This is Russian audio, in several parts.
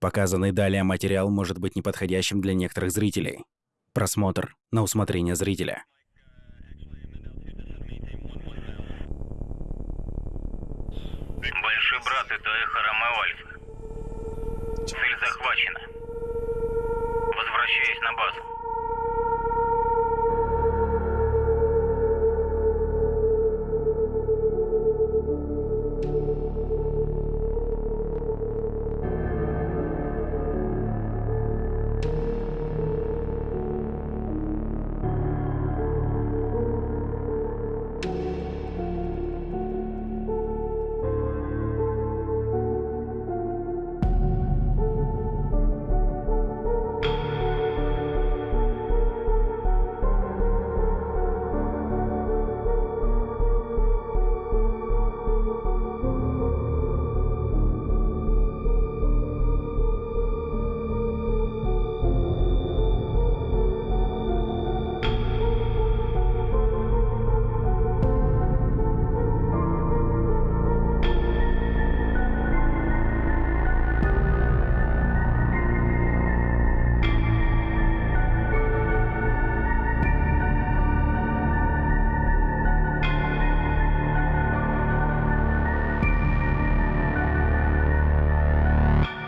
Показанный далее материал может быть неподходящим для некоторых зрителей. Просмотр на усмотрение зрителя. Большой брат, это эхо Ромео Альфа. Цель захвачена. Возвращаюсь на базу.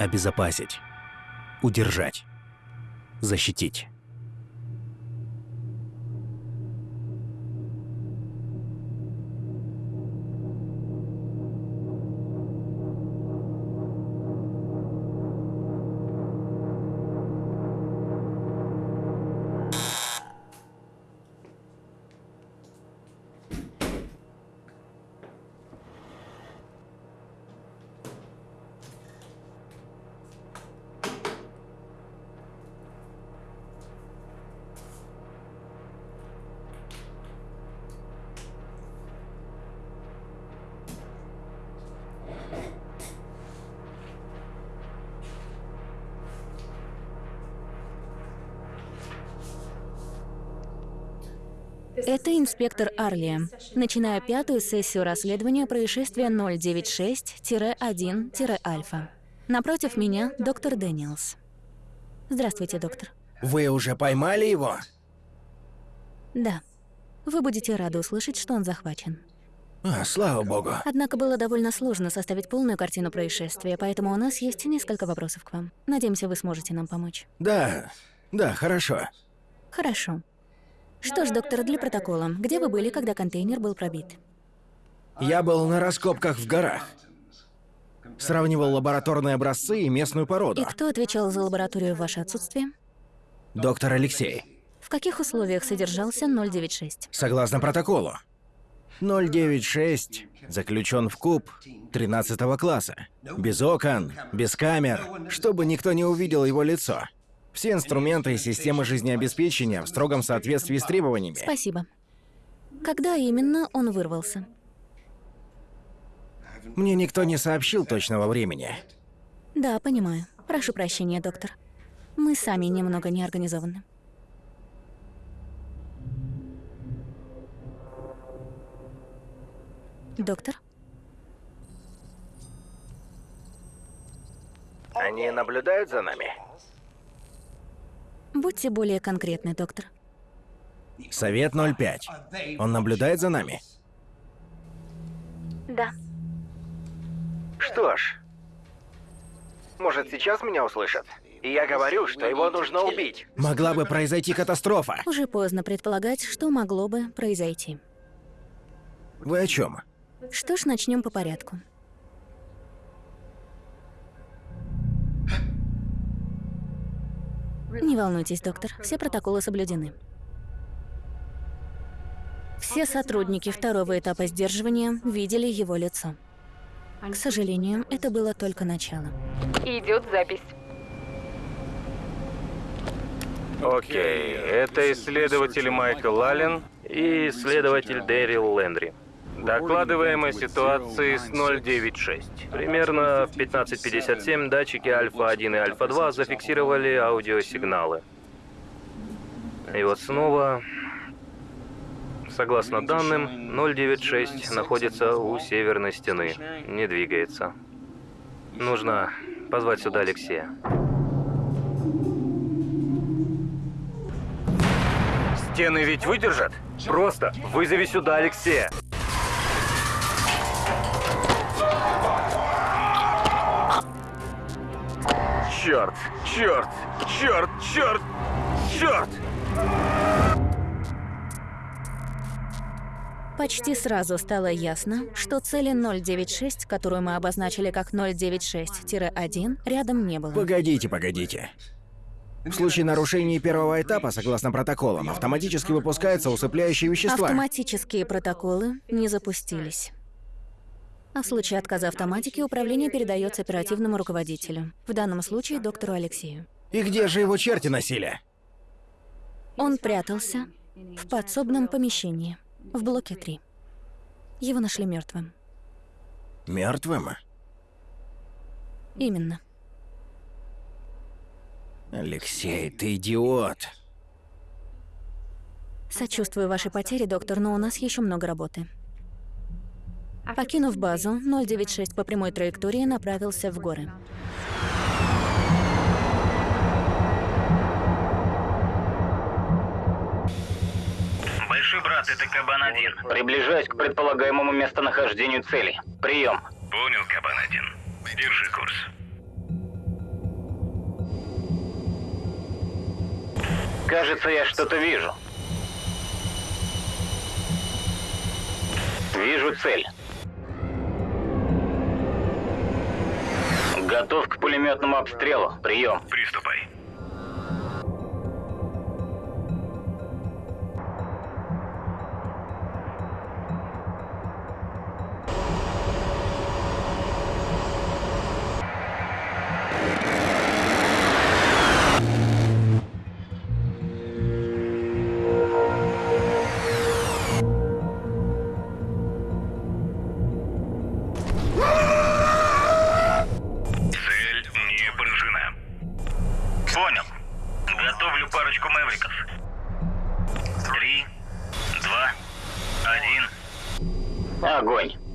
Обезопасить. Удержать. Защитить. Это инспектор Арли. Начинаю пятую сессию расследования происшествия 096-1-Альфа. Напротив меня доктор Дэниелс. Здравствуйте, доктор. Вы уже поймали его? Да. Вы будете рады услышать, что он захвачен. А, слава богу. Однако было довольно сложно составить полную картину происшествия, поэтому у нас есть несколько вопросов к вам. Надеемся, вы сможете нам помочь. Да, да, хорошо. Хорошо. Что ж, доктор, для протокола, где вы были, когда контейнер был пробит? Я был на раскопках в горах. Сравнивал лабораторные образцы и местную породу. И кто отвечал за лабораторию в ваше отсутствие? Доктор Алексей. В каких условиях содержался 096? Согласно протоколу. 096 заключен в куб 13 класса. Без окон, без камер, чтобы никто не увидел его лицо. Все инструменты и системы жизнеобеспечения в строгом соответствии с требованиями. Спасибо. Когда именно он вырвался? Мне никто не сообщил точного времени. Да, понимаю. Прошу прощения, доктор. Мы сами немного неорганизованы. Доктор? Они наблюдают за нами? Будьте более конкретны, доктор. Совет 05. Он наблюдает за нами? Да. Что ж, может сейчас меня услышат? И я говорю, что его нужно убить. Могла бы произойти катастрофа. Уже поздно предполагать, что могло бы произойти. Вы о чем? Что ж, начнем по порядку. Не волнуйтесь, доктор, все протоколы соблюдены. Все сотрудники второго этапа сдерживания видели его лицо. К сожалению, это было только начало. Идет запись. Окей, это исследователь Майкл Аллен и исследователь Дэрил Лендри. Докладываем о ситуации с 096. Примерно в 15.57 датчики Альфа-1 и Альфа-2 зафиксировали аудиосигналы. И вот снова, согласно данным, 096 находится у северной стены, не двигается. Нужно Позвать сюда Алексея. Стены ведь выдержат? Просто вызови сюда Алексея. Черт, черт, черт, черт, черт! Почти сразу стало ясно, что цели 096, которую мы обозначили как 096-1, рядом не было. Погодите, погодите. В случае нарушения первого этапа, согласно протоколам, автоматически выпускаются усыпляющие вещества. Автоматические протоколы не запустились. А в случае отказа автоматики управление передается оперативному руководителю, в данном случае доктору Алексею. И где же его черти носили? Он прятался в подсобном помещении, в блоке 3. Его нашли мертвым. Мертвым? Именно. Алексей, ты идиот. Сочувствую вашей потере, доктор, но у нас еще много работы. Покинув базу, 096 по прямой траектории направился в горы. Большой брат, это Кабан-1. Приближаюсь к предполагаемому местонахождению цели. Прием. Понял, Кабан-1. Держи курс. Кажется, я что-то вижу. Вижу цель. Готов к пулеметному обстрелу. Прием. Приступай. Понял. Готовлю парочку мэвриков. Три, два, один. Огонь.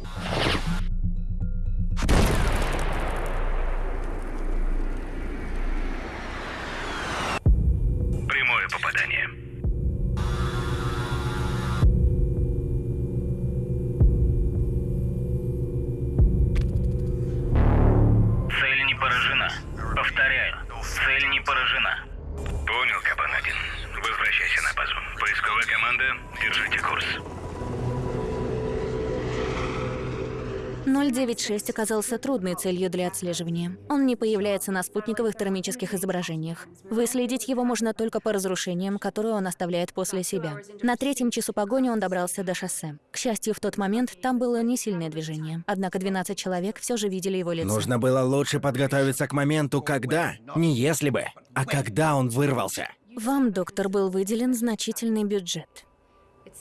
096 оказался трудной целью для отслеживания. Он не появляется на спутниковых термических изображениях. Выследить его можно только по разрушениям, которые он оставляет после себя. На третьем часу погони он добрался до шоссе. К счастью, в тот момент там было не сильное движение. Однако 12 человек все же видели его лицо. Нужно было лучше подготовиться к моменту, когда, не если бы, а когда он вырвался. Вам, доктор, был выделен значительный бюджет.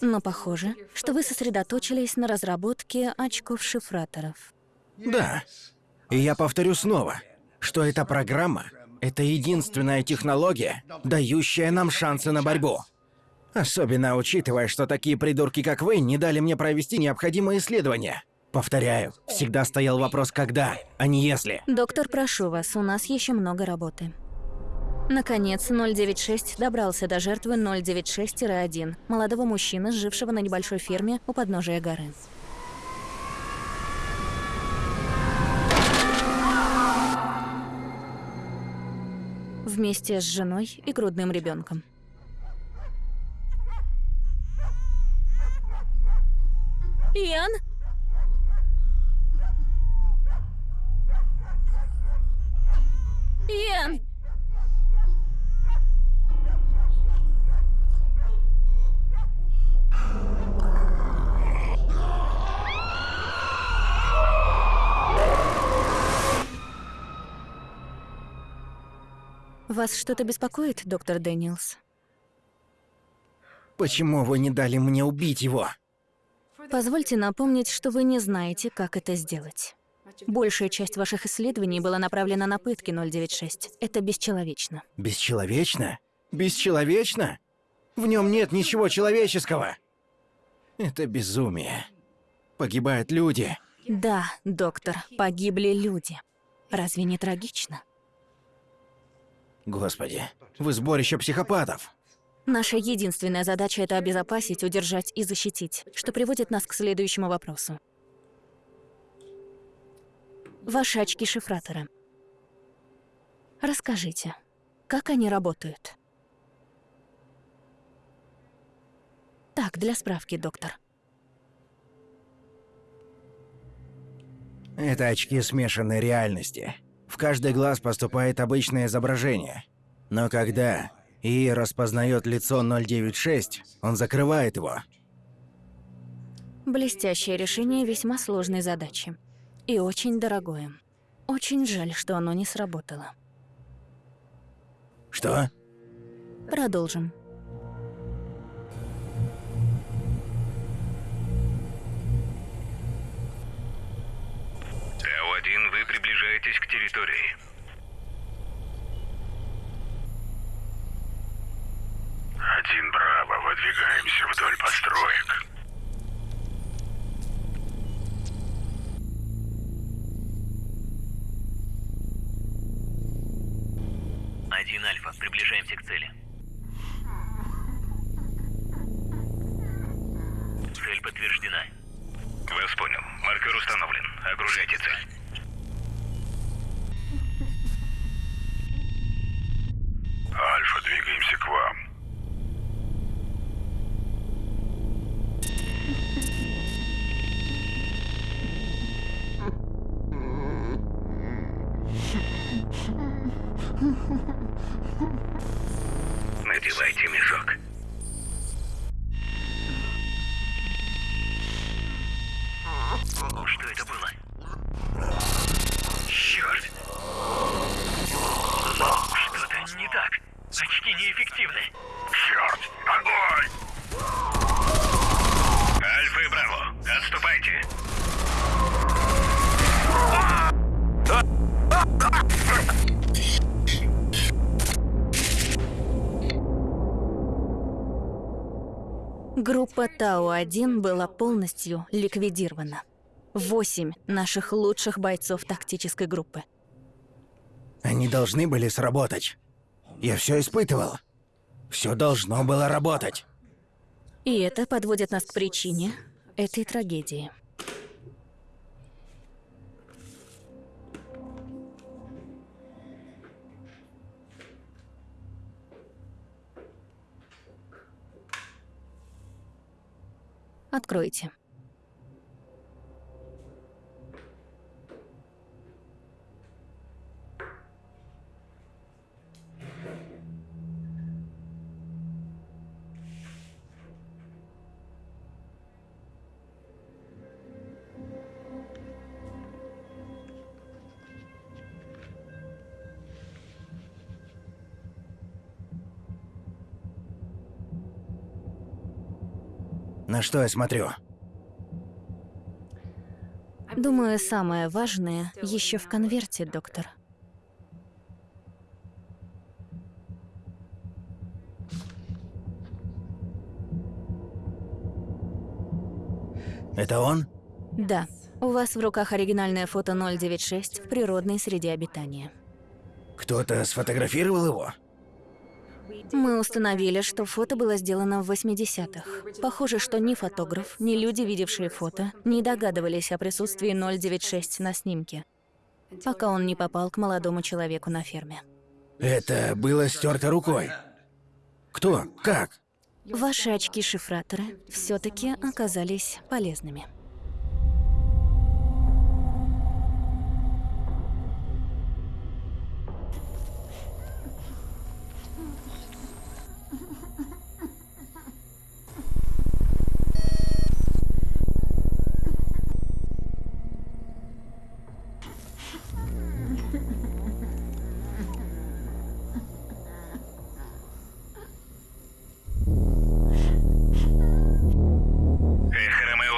Но похоже, что вы сосредоточились на разработке очков-шифраторов. Да. И я повторю снова, что эта программа — это единственная технология, дающая нам шансы на борьбу. Особенно учитывая, что такие придурки, как вы, не дали мне провести необходимые исследования. Повторяю, всегда стоял вопрос «когда», а не «если». Доктор, прошу вас, у нас еще много работы. Наконец, 096 добрался до жертвы 096-1, молодого мужчины, жившего на небольшой ферме у подножия горы. Вместе с женой и грудным ребенком. Иан? Иан! Вас что-то беспокоит, доктор Дэниелс? Почему вы не дали мне убить его? Позвольте напомнить, что вы не знаете, как это сделать. Большая часть ваших исследований была направлена на пытки 096. Это бесчеловечно. Бесчеловечно? Бесчеловечно? В нем нет ничего человеческого. Это безумие. Погибают люди. Да, доктор, погибли люди. Разве не трагично? Господи, вы сборище психопатов. Наша единственная задача — это обезопасить, удержать и защитить, что приводит нас к следующему вопросу. Ваши очки-шифраторы. Расскажите, как они работают? Так, для справки, доктор. Это очки смешанной реальности. В каждый глаз поступает обычное изображение. Но когда ИИ распознает лицо 096, он закрывает его. Блестящее решение весьма сложной задачи. И очень дорогое. Очень жаль, что оно не сработало. Что? Продолжим. Вдоль построек. Один Альфа, приближаемся к цели. Цель подтверждена. Вас понял. Маркер установлен. Огружайте цель. Альфа, двигаемся к вам. Группа Тау-1 была полностью ликвидирована. Восемь наших лучших бойцов тактической группы. Они должны были сработать. Я все испытывал. Все должно было работать. И это подводит нас к причине этой трагедии. Откройте. На что я смотрю? Думаю, самое важное еще в конверте, доктор. Это он? Да, у вас в руках оригинальное фото 096 в природной среде обитания. Кто-то сфотографировал его? Мы установили, что фото было сделано в 80-х. Похоже, что ни фотограф, ни люди, видевшие фото, не догадывались о присутствии 096 на снимке, пока он не попал к молодому человеку на ферме. Это было стерто рукой. Кто? Как? Ваши очки-шифраторы все таки оказались полезными.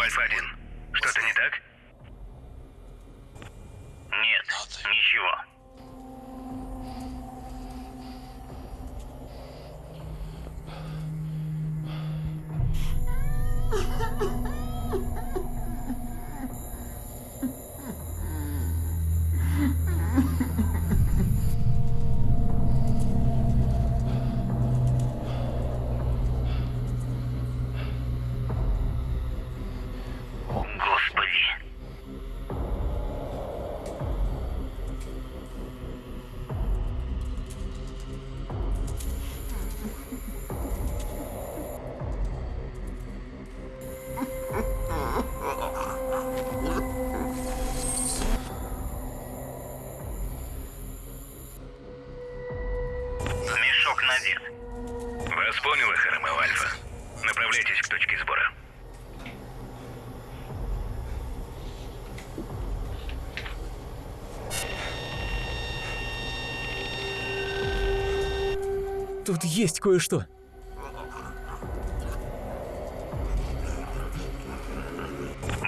Альфа-1. Что-то не так? Нет, ничего. Понял Тут есть кое-что.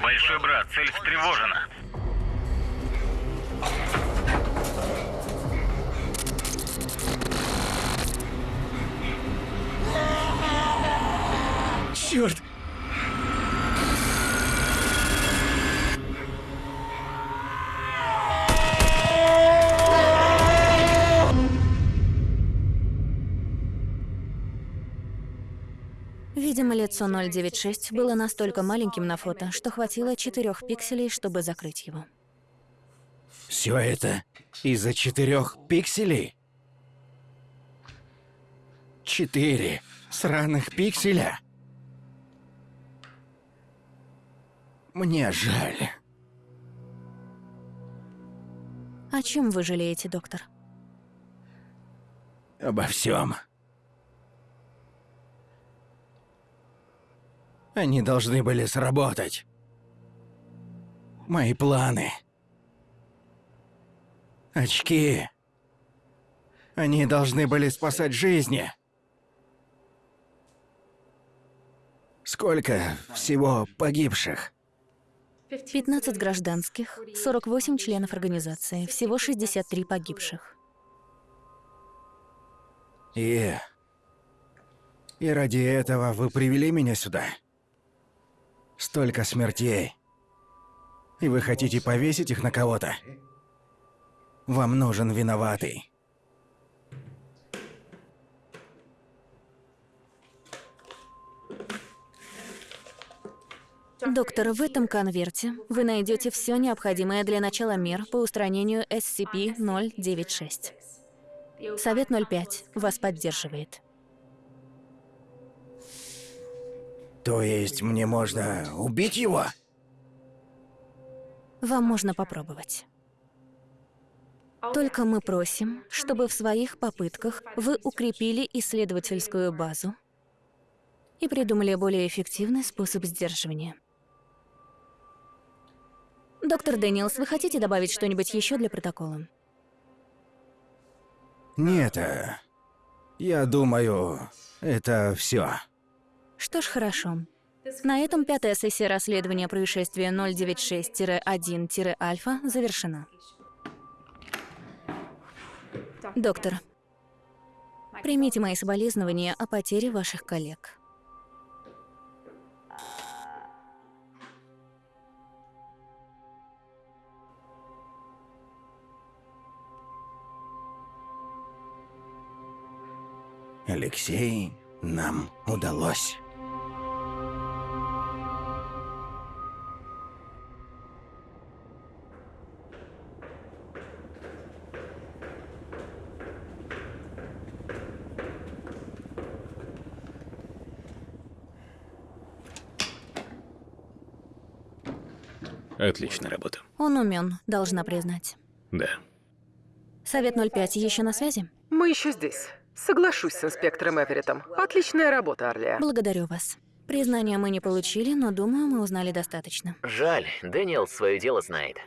Большой брат, цель встревожена. Черт! Лицо 096 было настолько маленьким на фото, что хватило четырех пикселей, чтобы закрыть его. Все это из-за четырех пикселей? Четыре сраных пикселя? Мне жаль. О чем вы жалеете, доктор? Обо всем. Они должны были сработать. Мои планы. Очки. Они должны были спасать жизни. Сколько всего погибших? 15 гражданских, 48 членов организации, всего 63 погибших. И... И ради этого вы привели меня сюда? Столько смертей. И вы хотите повесить их на кого-то? Вам нужен виноватый. Доктор, в этом конверте вы найдете все необходимое для начала мер по устранению SCP-096. Совет 05 вас поддерживает. То есть мне можно убить его? Вам можно попробовать. Только мы просим, чтобы в своих попытках вы укрепили исследовательскую базу и придумали более эффективный способ сдерживания. Доктор Дэниелс, вы хотите добавить что-нибудь еще для протокола? Нет, э, я думаю, это все. Что ж, хорошо. На этом пятая сессия расследования происшествия 096-1-альфа завершена. Доктор, примите мои соболезнования о потере ваших коллег. Алексей, нам удалось. Отличная работа. Он умен, должна признать. Да. Совет 05 еще на связи? Мы еще здесь. Соглашусь с инспектором Эвереттом. Отличная работа, Орлия. Благодарю вас. Признания мы не получили, но думаю, мы узнали достаточно. Жаль, Дэниел свое дело знает.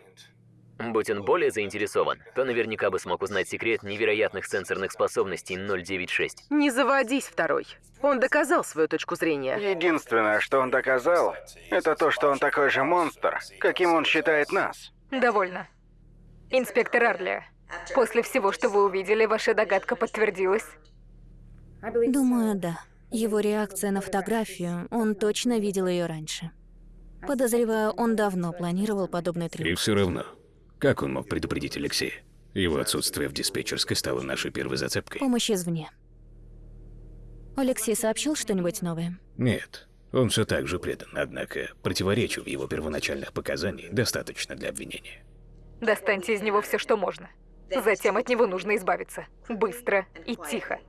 Будь он более заинтересован, то наверняка бы смог узнать секрет невероятных сенсорных способностей 096. Не заводись, второй. Он доказал свою точку зрения. Единственное, что он доказал, это то, что он такой же монстр, каким он считает нас. Довольно. Инспектор Арли, после всего, что вы увидели, ваша догадка подтвердилась? Думаю, да. Его реакция на фотографию, он точно видел ее раньше. Подозреваю, он давно планировал подобный И трюк. все равно, как он мог предупредить Алексея? Его отсутствие в диспетчерской стало нашей первой зацепкой. Помощь извне. Алексей сообщил что-нибудь новое? Нет, он все так же предан, однако противоречий в его первоначальных показаниях достаточно для обвинения. Достаньте из него все, что можно. Затем от него нужно избавиться. Быстро и тихо.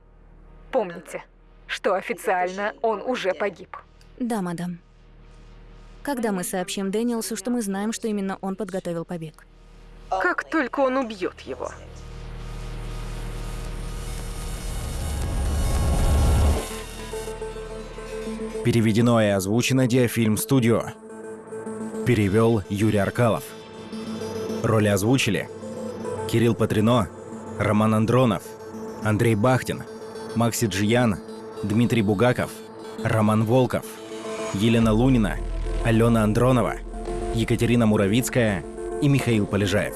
Помните, что официально он уже погиб. Да, мадам. Когда мы сообщим Дэниелсу, что мы знаем, что именно он подготовил побег? Как только он убьет его. Переведено и озвучено Диафильм Студио. Перевел Юрий Аркалов. Роли озвучили Кирилл Патрино, Роман Андронов, Андрей Бахтин, Макси Джиян, Дмитрий Бугаков, Роман Волков, Елена Лунина, Алена Андронова, Екатерина Муравицкая и Михаил Полежаев.